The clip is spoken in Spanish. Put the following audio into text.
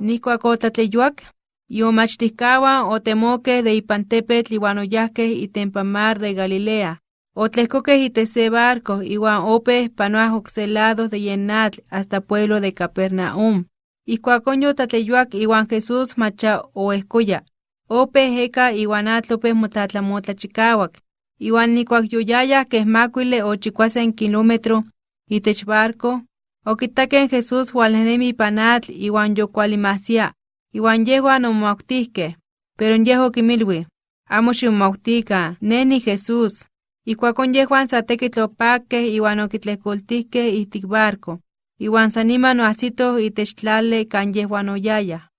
Nikuak otlatleyuak, yomachtihkawan otemoke de ipantepetl iwan oyahkeh itempa mar de Galilea. Otlehkokeh itech se barco iwan opeh panoah de yenatl hasta pueblo de Capernaum. Ikuakon yotlatleyuak iwan Jesús macha oehkoya. Opeh eka iwan atl opeh motlatlamotlachikawak. Iwan nikuak yoyayah keh makuile o chikuasen kilómetro itech barco, okitakeh Jesús walnenemi ipan atl iwan yokualimahsia, iwan yehuan omomautihkeh. Pero yeh okinmilui: ―Amo ximomautikan, nej niJesús. Ikuakon yehuan sa tekitl opakkeh iwan okitlehkoltijkeh ijtik barco, iwan san niman oajsitoh itech tlali kan yehuan oyayah.